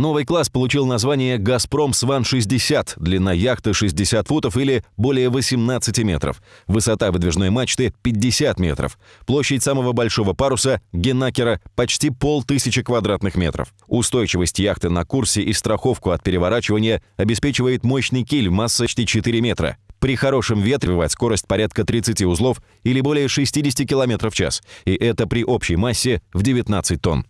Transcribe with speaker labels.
Speaker 1: Новый класс получил название «Газпром Сван-60», длина яхты 60 футов или более 18 метров, высота выдвижной мачты 50 метров, площадь самого большого паруса Генакера почти полтысячи квадратных метров. Устойчивость яхты на курсе и страховку от переворачивания обеспечивает мощный киль массой почти 4 метра. При хорошем ветре бывает скорость порядка 30 узлов или более 60 км в час, и это при общей массе в 19 тонн.